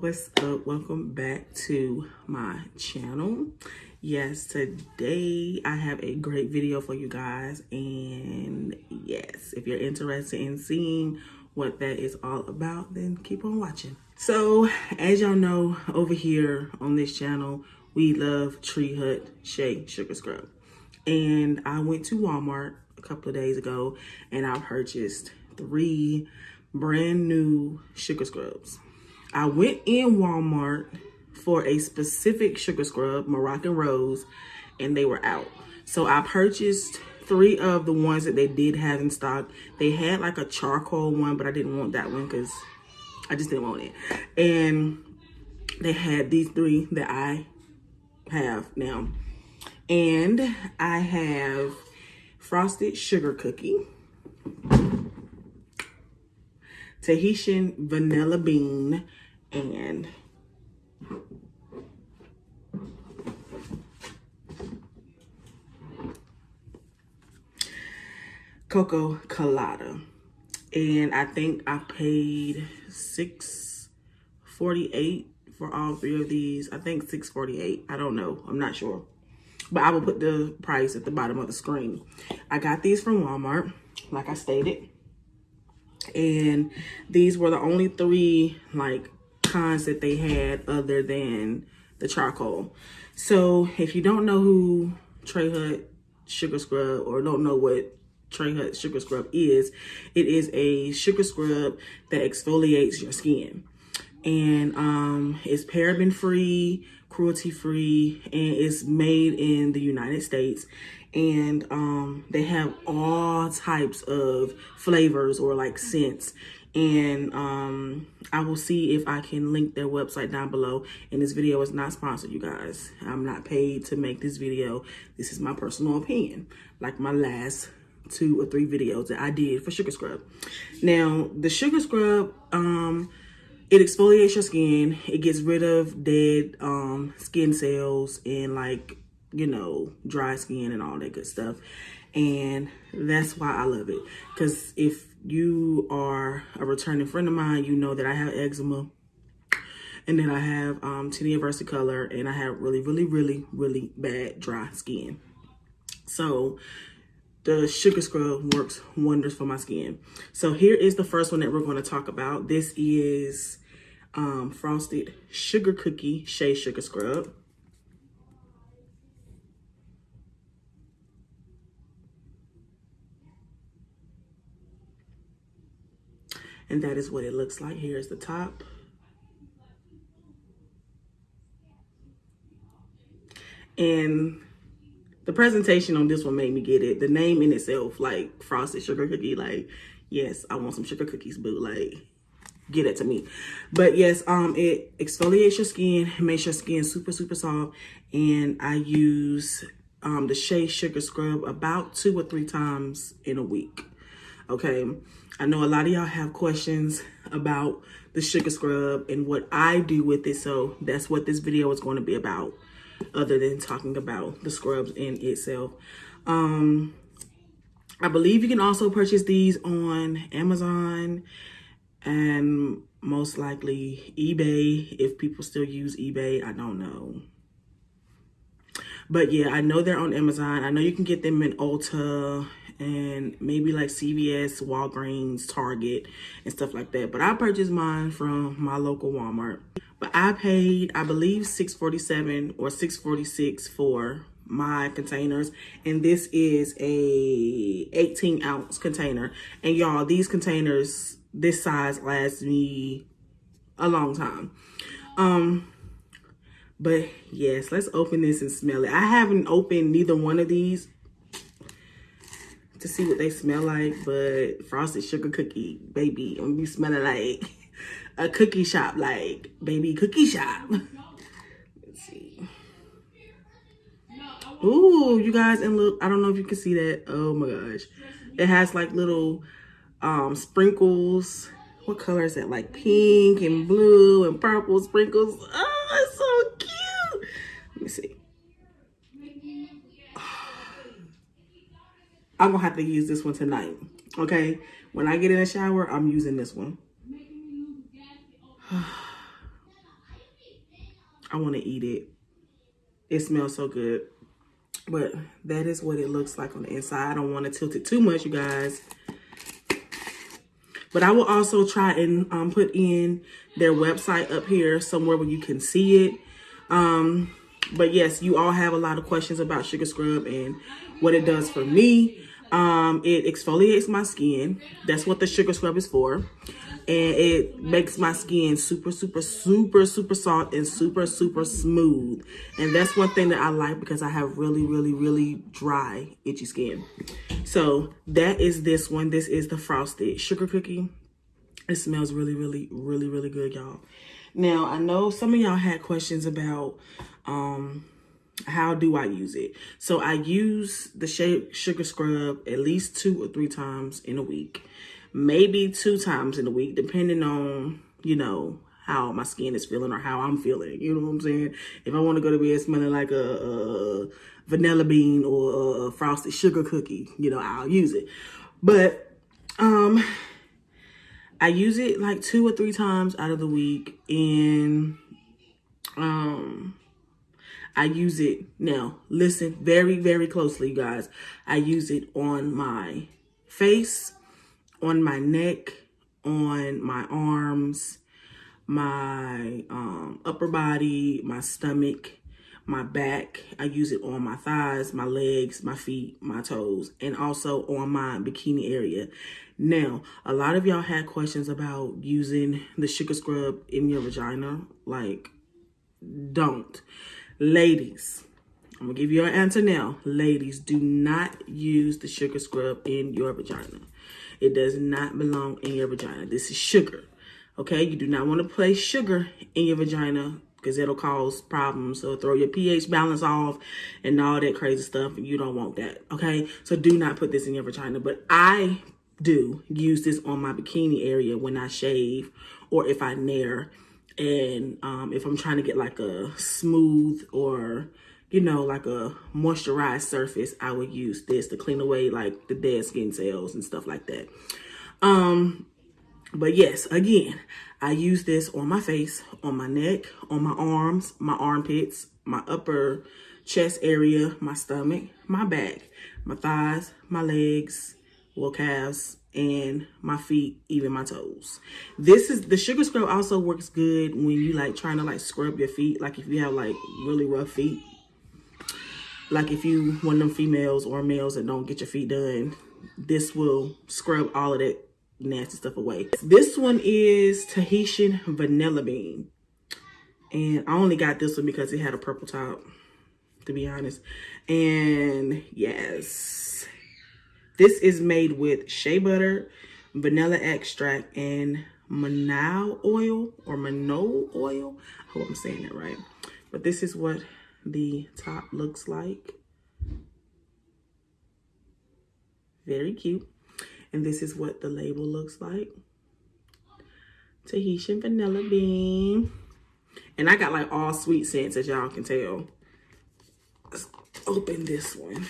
what's up? Welcome back to my channel. Yes today i have a great video for you guys and yes if you're interested in seeing what that is all about then keep on watching. So as y'all know over here on this channel we love tree hut shea sugar scrub. And i went to walmart a couple of days ago and i purchased three brand new sugar scrubs I went in Walmart for a specific sugar scrub, Moroccan Rose, and they were out. So I purchased three of the ones that they did have in stock. They had like a charcoal one, but I didn't want that one because I just didn't want it. And they had these three that I have now. And I have Frosted Sugar Cookie. Tahitian Vanilla Bean and Coco Colada. And I think I paid six forty eight for all three of these. I think six forty eight. I don't know. I'm not sure. But I will put the price at the bottom of the screen. I got these from Walmart, like I stated. And these were the only three like kinds that they had other than the charcoal. So if you don't know who Tree Hut Sugar Scrub or don't know what Tree Hut Sugar Scrub is, it is a sugar scrub that exfoliates your skin. And um, it's paraben free, cruelty free, and it's made in the United States. And um, they have all types of flavors or like scents and um, I will see if I can link their website down below. And this video is not sponsored, you guys. I'm not paid to make this video. This is my personal opinion, like my last two or three videos that I did for Sugar Scrub. Now, the Sugar Scrub, um, it exfoliates your skin. It gets rid of dead um, skin cells and like, you know, dry skin and all that good stuff. And that's why I love it. Because if you are a returning friend of mine, you know that I have eczema and then I have um, tinea versicolor and I have really, really, really, really bad dry skin. So the sugar scrub works wonders for my skin. So here is the first one that we're going to talk about. This is um, Frosted Sugar Cookie Shea Sugar Scrub. And that is what it looks like. Here's the top. And the presentation on this one made me get it. The name in itself, like frosted sugar cookie, like, yes, I want some sugar cookies, boo. Like, get it to me. But yes, um, it exfoliates your skin, makes your skin super, super soft. And I use um, the Shea Sugar Scrub about two or three times in a week. Okay. I know a lot of y'all have questions about the sugar scrub and what I do with it. So that's what this video is going to be about other than talking about the scrubs in itself. Um, I believe you can also purchase these on Amazon and most likely eBay if people still use eBay. I don't know. But yeah, I know they're on Amazon. I know you can get them in Ulta and maybe like CVS, Walgreens, Target, and stuff like that. But I purchased mine from my local Walmart. But I paid, I believe, 647 or 646 for my containers and this is a 18 ounce container and y'all these containers this size lasts me a long time um but yes let's open this and smell it i haven't opened neither one of these to see what they smell like, but frosted sugar cookie, baby, I'm be smelling like a cookie shop, like baby cookie shop. Let's see. Ooh, you guys, and look, I don't know if you can see that. Oh my gosh. It has like little um sprinkles. What color is that? Like pink and blue and purple sprinkles. Oh, it's so cute. Let me see. I'm gonna have to use this one tonight. Okay. When I get in the shower, I'm using this one. I want to eat it. It smells so good. But that is what it looks like on the inside. I don't want to tilt it too much, you guys. But I will also try and um, put in their website up here somewhere where you can see it. Um, but yes, you all have a lot of questions about Sugar Scrub and what it does for me. Um, it exfoliates my skin. That's what the Sugar Scrub is for and it makes my skin super, super, super, super soft and super, super smooth. And that's one thing that I like because I have really, really, really dry, itchy skin. So that is this one. This is the Frosted Sugar Cookie. It smells really, really, really, really good, y'all. Now, I know some of y'all had questions about um, how do I use it. So I use the Shea Sugar Scrub at least two or three times in a week maybe two times in a week, depending on, you know, how my skin is feeling or how I'm feeling. You know what I'm saying? If I want to go to bed smelling like a, a vanilla bean or a frosted sugar cookie, you know, I'll use it. But um I use it like two or three times out of the week and um I use it now. Listen very, very closely, guys. I use it on my face on my neck, on my arms, my um, upper body, my stomach, my back. I use it on my thighs, my legs, my feet, my toes, and also on my bikini area. Now, a lot of y'all had questions about using the sugar scrub in your vagina. Like, don't. Ladies, I'm gonna give you an answer now. Ladies, do not use the sugar scrub in your vagina. It does not belong in your vagina. This is sugar. Okay, you do not want to place sugar in your vagina because it'll cause problems. So throw your pH balance off and all that crazy stuff. You don't want that. Okay, so do not put this in your vagina. But I do use this on my bikini area when I shave or if I nair. And um, if I'm trying to get like a smooth or you know, like a moisturized surface, I would use this to clean away like the dead skin cells and stuff like that. Um, but yes, again, I use this on my face, on my neck, on my arms, my armpits, my upper chest area, my stomach, my back, my thighs, my legs, little calves, and my feet, even my toes. This is, the sugar scrub also works good when you like trying to like scrub your feet. Like if you have like really rough feet, like if you one of them females or males that don't get your feet done, this will scrub all of that nasty stuff away. This one is Tahitian Vanilla Bean. And I only got this one because it had a purple top, to be honest. And yes, this is made with shea butter, vanilla extract, and Manao oil or Manol oil. I hope I'm saying that right. But this is what the top looks like. Very cute. And this is what the label looks like. Tahitian Vanilla Bean. And I got like all sweet scents as y'all can tell. Let's open this one.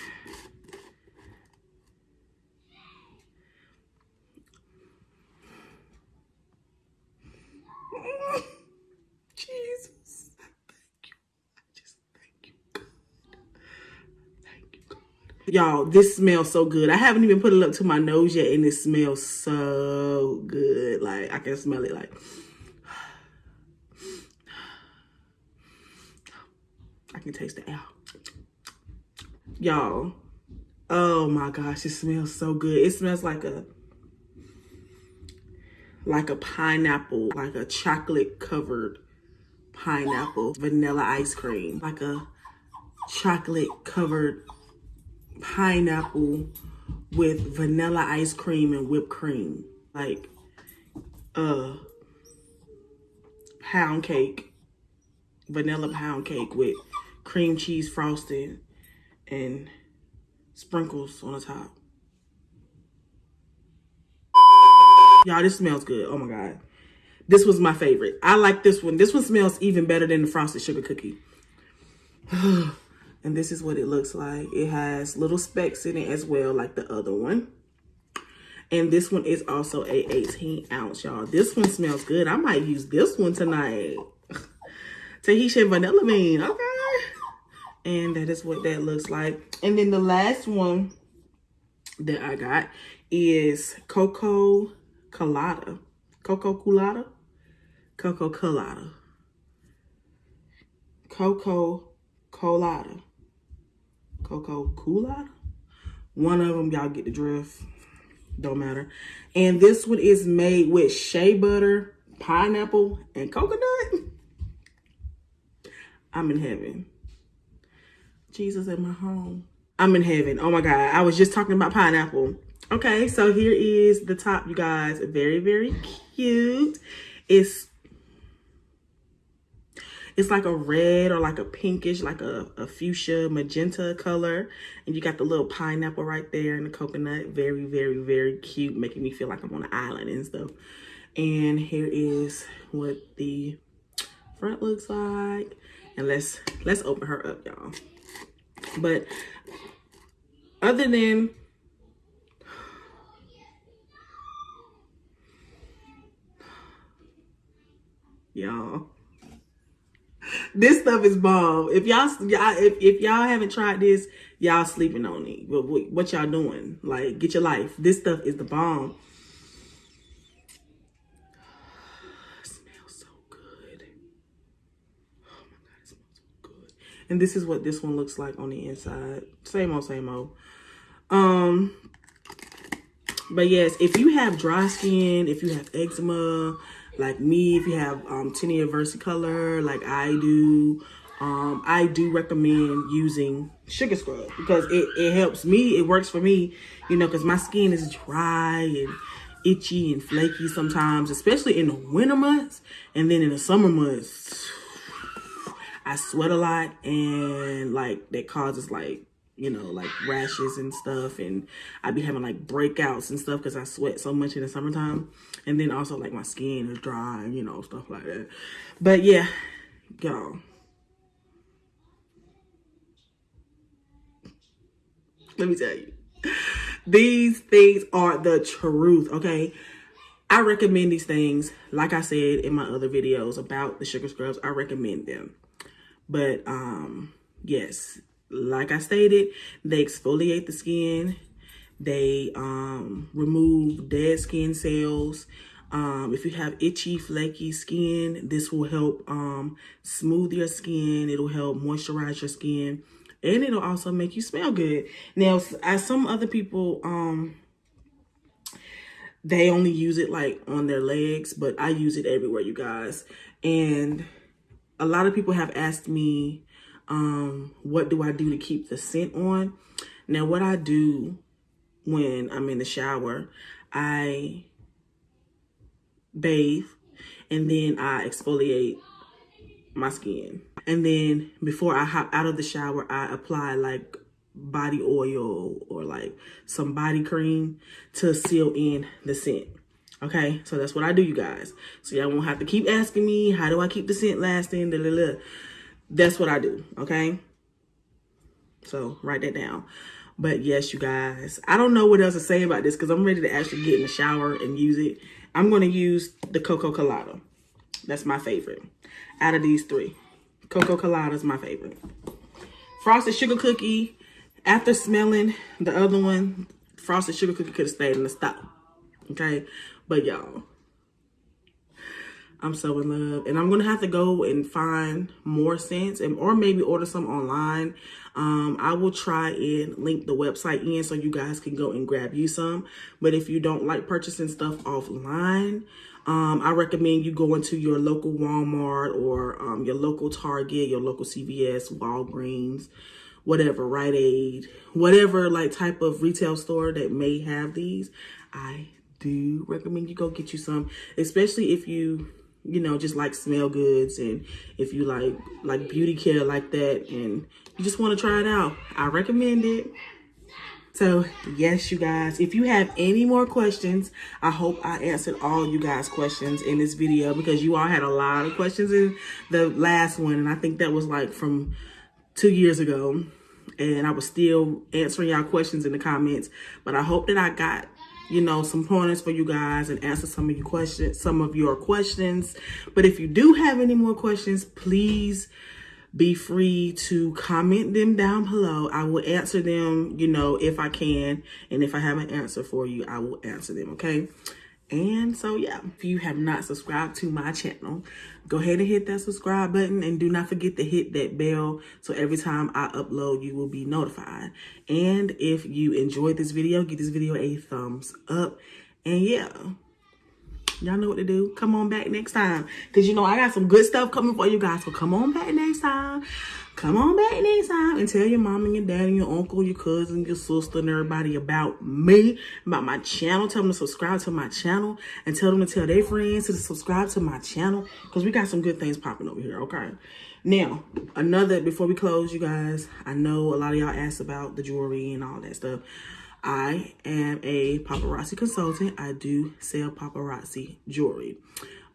Y'all, this smells so good. I haven't even put it up to my nose yet, and it smells so good. Like, I can smell it, like... I can taste the air. Y'all, oh my gosh, it smells so good. It smells like a... Like a pineapple, like a chocolate-covered pineapple vanilla ice cream. Like a chocolate-covered pineapple with vanilla ice cream and whipped cream. Like uh pound cake, vanilla pound cake with cream cheese frosting and sprinkles on the top. Y'all, this smells good. Oh my God. This was my favorite. I like this one. This one smells even better than the frosted sugar cookie. And this is what it looks like. It has little specks in it as well, like the other one. And this one is also a 18 ounce, y'all. This one smells good. I might use this one tonight. Tahitian vanilla bean. Okay. And that is what that looks like. And then the last one that I got is Coco Colada. Coco Colada? Coco Colada. Coco Colada. Coco Colada? One of them, y'all get the drift. Don't matter. And this one is made with shea butter, pineapple, and coconut. I'm in heaven. Jesus in my home. I'm in heaven. Oh my God. I was just talking about pineapple. Okay, so here is the top, you guys. Very, very cute. It's it's like a red or like a pinkish, like a, a fuchsia magenta color. And you got the little pineapple right there and the coconut. Very, very, very cute. Making me feel like I'm on an island and stuff. And here is what the front looks like. And let's let's open her up, y'all. But other than y'all this stuff is bomb if y'all y'all if, if y'all haven't tried this y'all sleeping on it what, what y'all doing like get your life this stuff is the bomb Smells so good. Oh my god, smells so good. And this is what this one looks like on the inside. Same old, same old. Um, but yes, if you have dry skin, if you have eczema, like me, if you have um, tinea versicolor, like I do, um, I do recommend using sugar scrub because it, it helps me. It works for me, you know, because my skin is dry and itchy and flaky sometimes, especially in the winter months. And then in the summer months, I sweat a lot and like that causes like, you know, like rashes and stuff. And I'd be having like breakouts and stuff because I sweat so much in the summertime. And then also like my skin is dry and, you know, stuff like that. But yeah, y'all. Let me tell you. These things are the truth, okay? I recommend these things. Like I said in my other videos about the sugar scrubs, I recommend them. But um, yes, like I stated, they exfoliate the skin. They um, remove dead skin cells. Um, if you have itchy, flaky skin, this will help um, smooth your skin. It'll help moisturize your skin. And it'll also make you smell good. Now, as some other people, um, they only use it like on their legs, but I use it everywhere, you guys. And a lot of people have asked me, um, what do I do to keep the scent on? Now, what I do when I'm in the shower, I bathe and then I exfoliate my skin. And then before I hop out of the shower, I apply like body oil or like some body cream to seal in the scent. Okay, so that's what I do, you guys. So y'all won't have to keep asking me, how do I keep the scent lasting? Da, da, da. That's what I do, okay? So write that down. But yes, you guys, I don't know what else to say about this because I'm ready to actually get in the shower and use it. I'm going to use the Coco Colada. That's my favorite out of these three. Coco Colada is my favorite. Frosted Sugar Cookie, after smelling the other one, Frosted Sugar Cookie could have stayed in the stock. Okay, but y'all, I'm so in love. And I'm going to have to go and find more scents and or maybe order some online. Um, I will try and link the website in so you guys can go and grab you some. But if you don't like purchasing stuff offline, um, I recommend you go into your local Walmart or um, your local Target, your local CVS, Walgreens, whatever, Rite Aid, whatever like type of retail store that may have these. I do recommend you go get you some, especially if you, you know, just like smell goods and if you like like beauty care like that and you just want to try it out. I recommend it. So yes, you guys, if you have any more questions, I hope I answered all you guys questions in this video because you all had a lot of questions in the last one. And I think that was like from two years ago. And I was still answering y'all questions in the comments. But I hope that I got you know, some pointers for you guys and answer some of your questions, some of your questions. But if you do have any more questions, please be free to comment them down below. I will answer them, you know, if I can. And if I have an answer for you, I will answer them, okay? And so, yeah, if you have not subscribed to my channel, go ahead and hit that subscribe button and do not forget to hit that bell so every time I upload, you will be notified. And if you enjoyed this video, give this video a thumbs up. And yeah, y'all know what to do. Come on back next time. Because, you know, I got some good stuff coming for you guys. So come on back next time. Come on back next time and tell your mom and your dad and your uncle, your cousin, your sister, and everybody about me, about my channel. Tell them to subscribe to my channel and tell them to tell their friends to subscribe to my channel because we got some good things popping over here, okay? Now, another, before we close, you guys, I know a lot of y'all asked about the jewelry and all that stuff. I am a paparazzi consultant. I do sell paparazzi jewelry.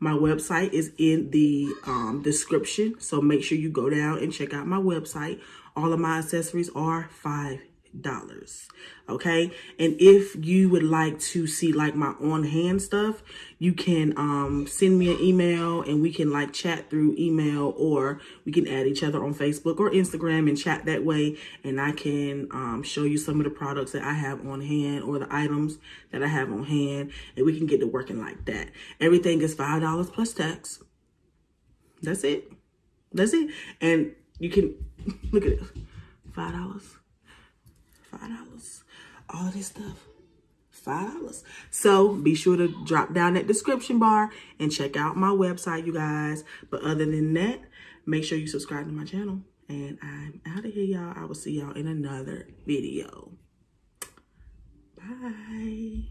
My website is in the um, description, so make sure you go down and check out my website. All of my accessories are five dollars okay? And if you would like to see like my on-hand stuff you can um send me an email and we can like chat through email or we can add each other on facebook or instagram and chat that way. And i can um show you some of the products that i have on hand or the items that i have on hand and we can get to working like that. Everything is five dollars plus tax. That's it. That's it. And you can look at it five dollars five dollars. All this stuff five dollars. So be sure to drop down that description bar and check out my website you guys. But other than that make sure you subscribe to my channel. And i'm out of here y'all. I will see y'all in another video. Bye.